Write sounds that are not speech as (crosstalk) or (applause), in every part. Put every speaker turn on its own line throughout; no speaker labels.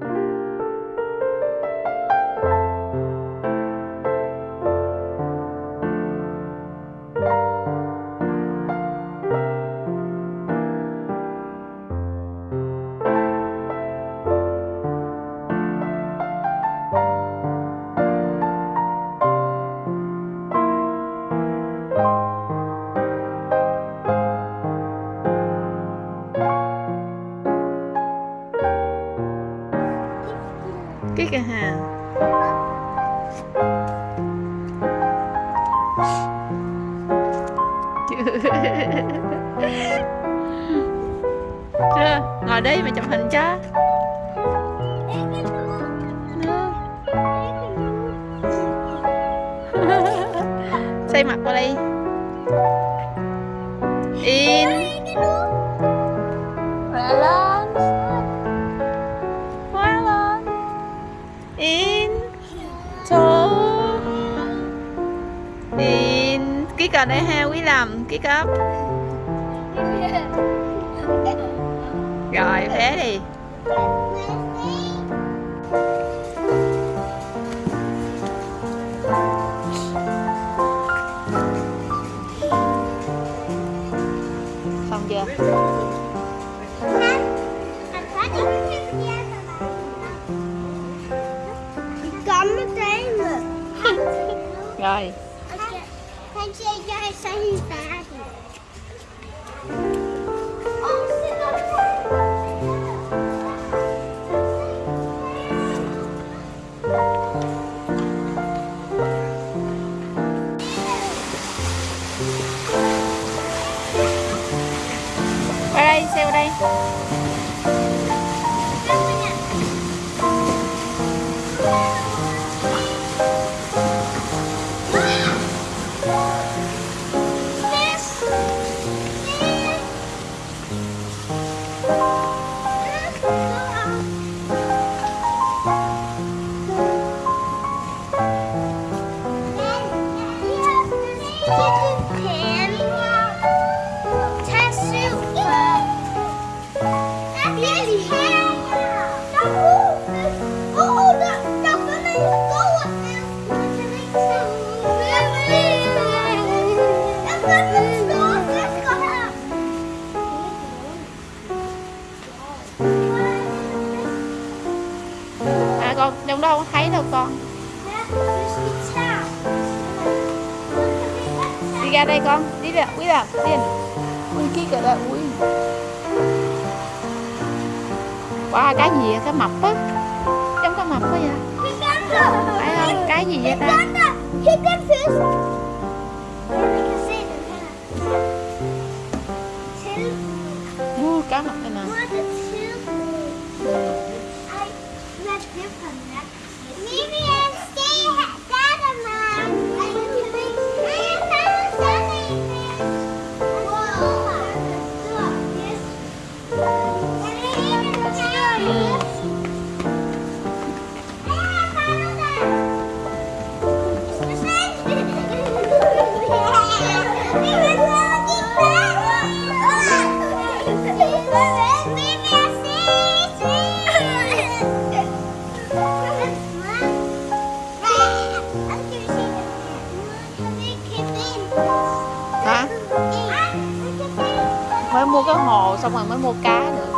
cái chưa? Ngồi đi mà chụp hình cho. (laughs) Xây mặt qua đi. In. Khỏe lên khỏe lên in. Two in. Ký cờ đây ha, quý làm ký cấp rồi bé đi xong chưa con. Đi ra đây con. Đi ra quý ra tiền ui kia kìa đây ui wow cái gì vậy? Cái mập á. Trong cái mập quá vậy? Phải không? Cái gì vậy ta?
Hit fish.
Mua cá mập này. Nè
different. 明
明 mới mua cái hồ, xong rồi mới mua cá được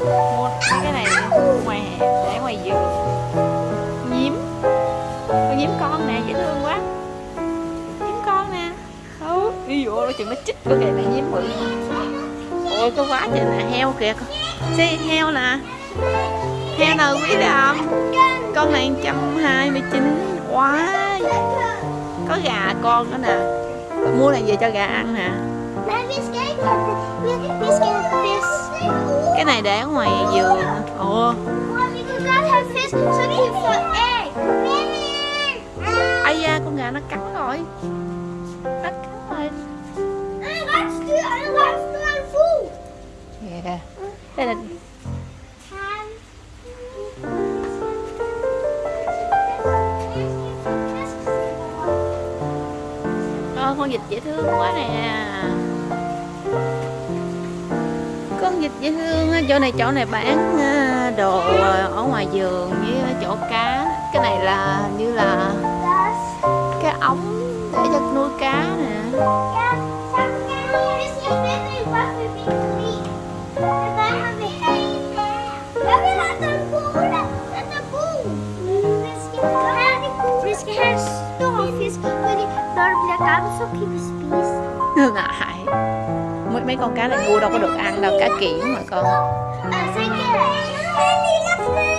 mua cái này ngoài hè, để ngoài vườn. Nhím. Con nhím con nè, dễ thương quá. Nhím con nè. Ừ đi dụ nó chừng nó chích có này này nhím bự ôi, có quá trời nè heo kìa. Con xe heo nè heo nào quý đầm con này 129 quá có gà con nữa nè. Mua này về cho gà ăn nè. Cái này để ở ngoài vườn. Ồ ai da, con gà nó cắn rồi. Nó cắn rồi kìa đây là Ôi, con vịt dễ thương quá nè. Con vịt dễ thương à, chỗ này chỗ này bán à, đồ à, ở ngoài giường với chỗ cá. Cái này là như là cái ống để cho nuôi cá nè.
Spise.
ngại mấy mấy con cá này mua đâu có được ăn đâu cá kiển mà con.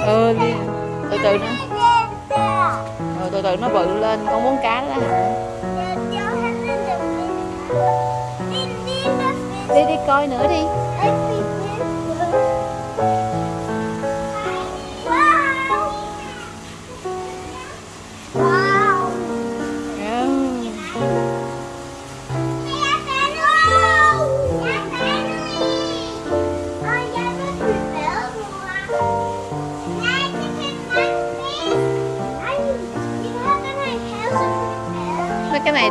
Ừ đi. Từ từ nữa.
Rồi
ừ, từ từ nó bự lên con muốn cá đó. Hả đi đi coi nữa đi.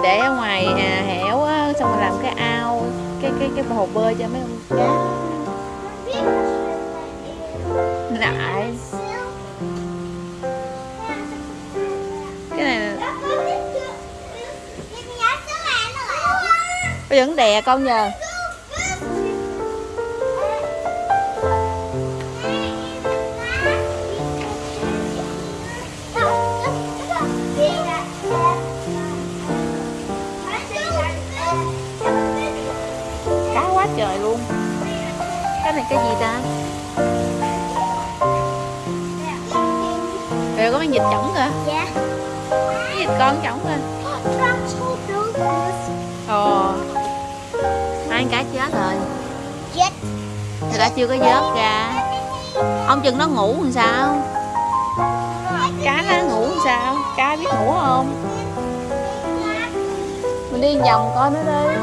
Để ở ngoài à, hẻo á xong rồi làm cái ao cái cái cái hồ bơi cho mấy con cá lại cái này bây giờ nó đè con nhờ con chổng
lên.
Ồ. Ăn cá chết rồi.
Chết.
Thì đã chưa có vớt ra. Ông chừng nó ngủ làm sao? Cá nó ngủ làm sao? Cá biết ngủ không? Mình đi vòng coi nó đi.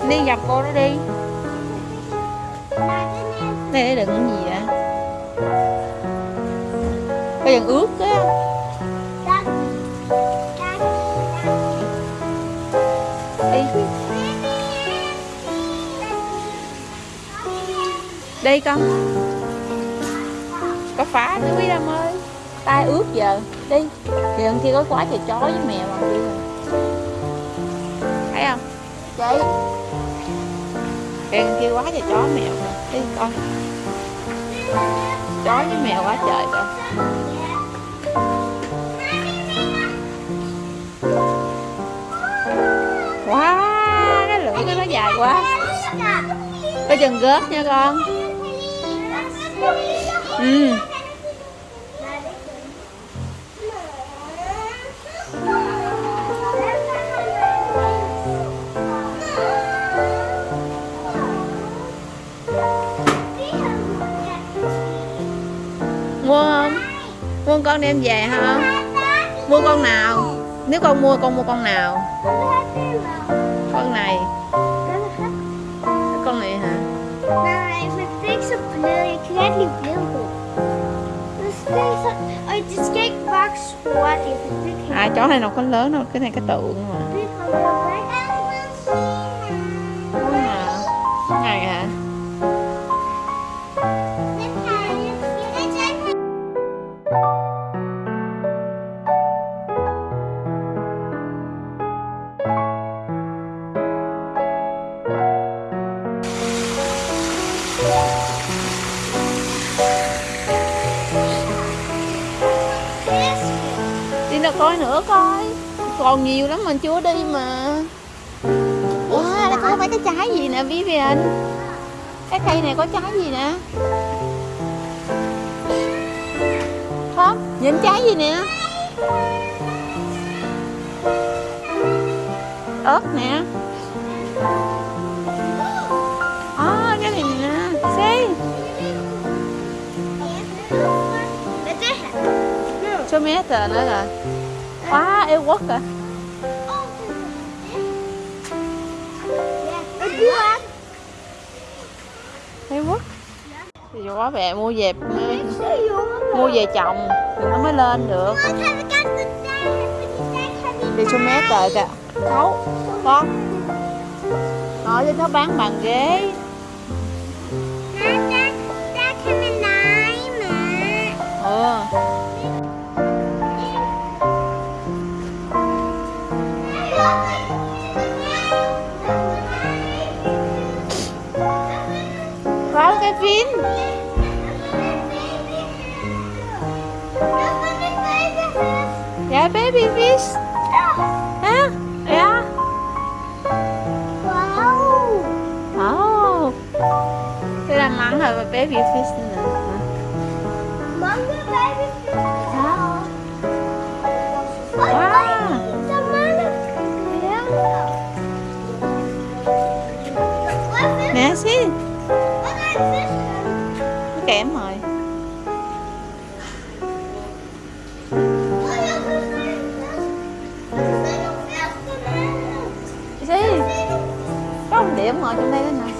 Mình đi vòng cô nó đi. Này đừng đựng gì vậy? Bây giờ ướt á đi con. Có phá nữa quý đam ơi. Tay ướt giờ. Đi. Thì kia có quá trời chó với mèo mà. Đi thấy không? Chị. Thì kia quá trời chó mèo rồi đi con. Chó với mèo quá trời rồi wow cái lưỡi nó dài quá. Có chừng gớt nha con ừ. Mua không? Mua con đem về không mua con nào? Nếu con mua con mua con nào? Con này. À chó này nó có lớn đâu cái này cái tượng mà coi nữa coi còn nhiều lắm mình chưa đi mà wow đây có mấy cái trái gì nè Vivian cái cây này có trái gì nè không nhìn trái gì nè ớt nè à, cái này nè see số mét rồi nữa rồi quá yêu quốc à yêu quốc thì quá mẹ mua về mua về trồng thì nó mới lên được đi số mé rồi kìa Đâu Con Nói trên nó bán bàn ghế
Nó ra.
Ừ Có cái phim Dạ baby fish Hả? Dạ
Wow.
Oh Đây là mắng rồi baby fish nè Có điểm ngồi trong đây đó nè.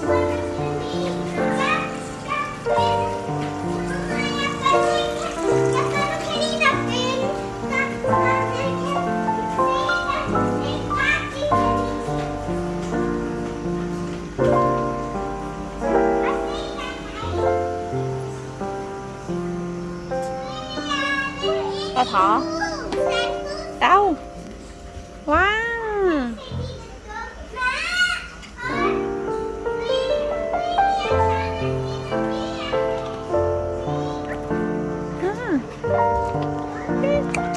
Có thỏ Thank
you.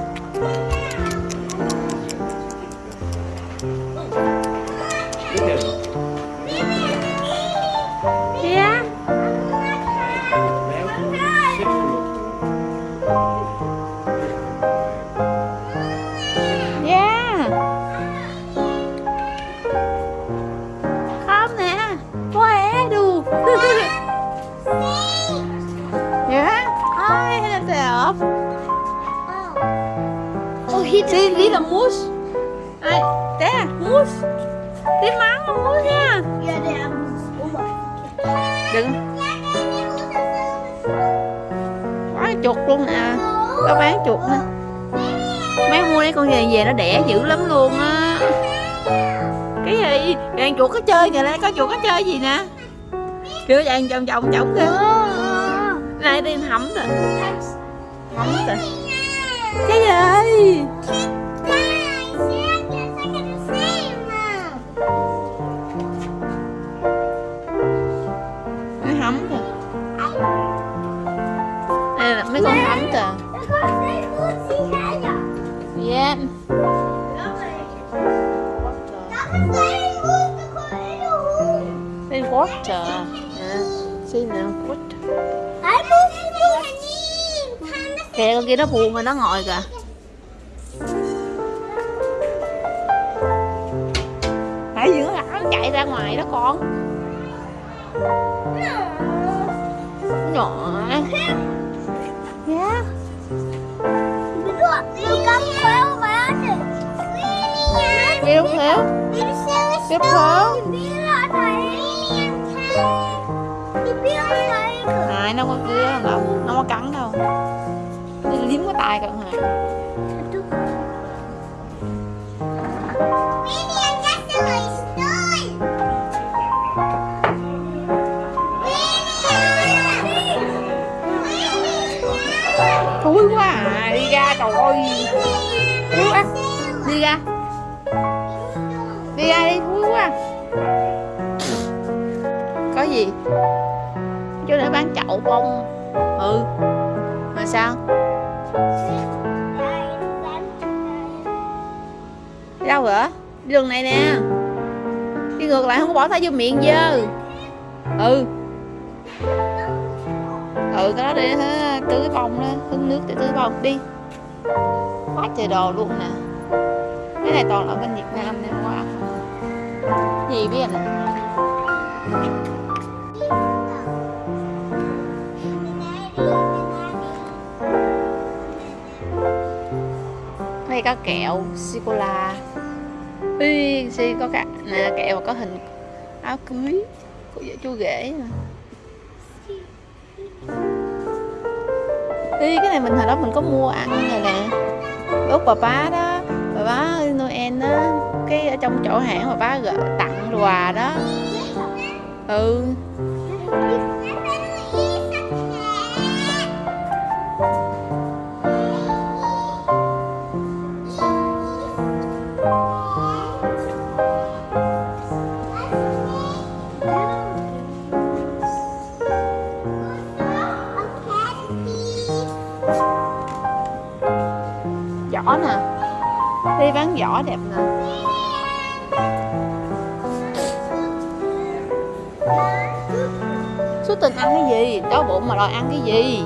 He
Đi đi là mousse. Ai Té mousse. Đi mắng là mousse nha.
Yeah, they are moose. Oh my.
Đừng. Quá chuột luôn nè Có bán chuột nè Mấy mua đây con về về nó đẻ dữ lắm luôn á. Cái gì? Đàn chuột có chơi kìa đây có chuột có chơi gì nè? Kêu đàn vòng vòng vòng kìa. Này đi hẩm rồi Hẩm rồi Cái gì Nó hẩm rồi Đây là mấy con hẩm rồi Yeah Đây water Nè Xin nè water Kìa, con kia nó buồn rồi nó ngồi kìa. Hãy giữa nó chạy ra ngoài đó con. Nhỏ. Yeah Đi đúng thiếu Tiếp theo Này nó có kia đâu Nó có cắn đâu. Đi liếm cái tay cận hả? Thúi quá à Đi ra trời ơi. Thúi quá, Đi ra. Đi ra đi, thúi quá. Có gì? Chỗ để bán chậu bông. Ừ. Mà sao? Đi đâu vậy? Đi đường này nè. Đi ngược lại không có bỏ tay vô miệng dơ. Ừ. Ừ cái đó để tưới bông đó Hứng nước để tưới bông đi. Quá trời đồ luôn nè. Cái này toàn là bên Việt Nam nên quá Gì biết nè? Đây có kẹo sô-cô-la Ui, si có cả nè kẹo mà có hình áo cưới của vợ chú rể nè cái này mình hồi đó mình có mua ăn rồi nè. Út bà bá đó bà bá Noel đó cái ở trong chỗ hãng mà bá gỡ tặng quà đó. Ừ. đi giỏ đẹp nè. Số tình ăn cái gì? Đói bụng mà đòi ăn cái gì?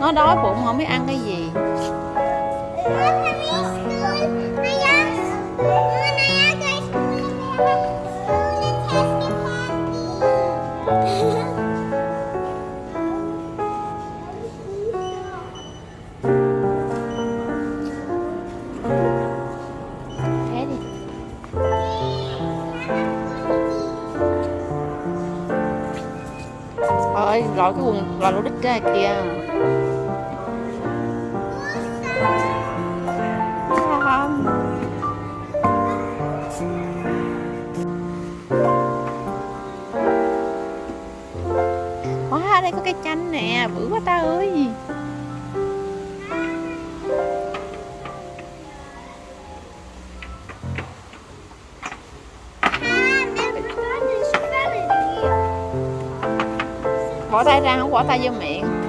Nó đói bụng không biết ăn cái gì. Ơi cái quần là lỗ đít ra kìa. Ra, không bỏ tay vô miệng.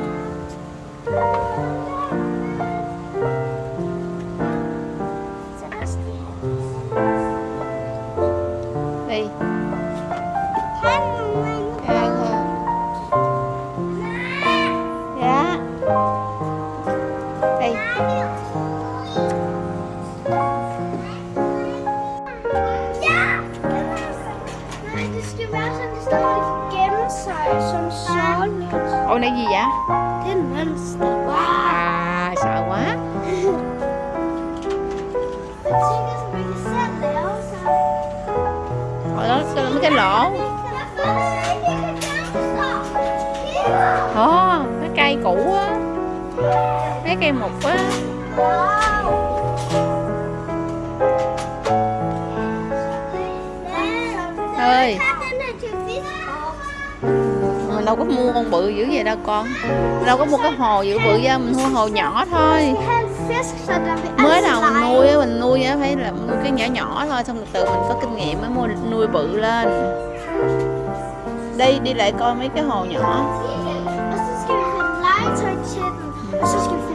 Cái quá Ơi. Mình đâu có mua con bự dữ vậy đâu con. Mình đâu có mua cái hồ dữ bự ra Mình mua hồ nhỏ thôi. Mới đầu mình nuôi mình nuôi á Phải là nuôi cái nhỏ nhỏ thôi Xong từ từ mình có kinh nghiệm mới mua nuôi bự lên. Đi, đi lại coi mấy cái hồ nhỏ.
Og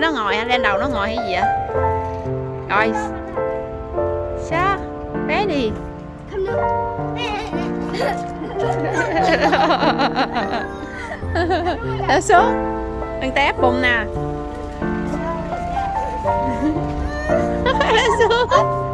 nó ngồi lên đầu nó ngồi hay gì vậy? Rồi. Xa bé đi.
Đã xuống. Đừng té bụng nè. (laughs) Xuống.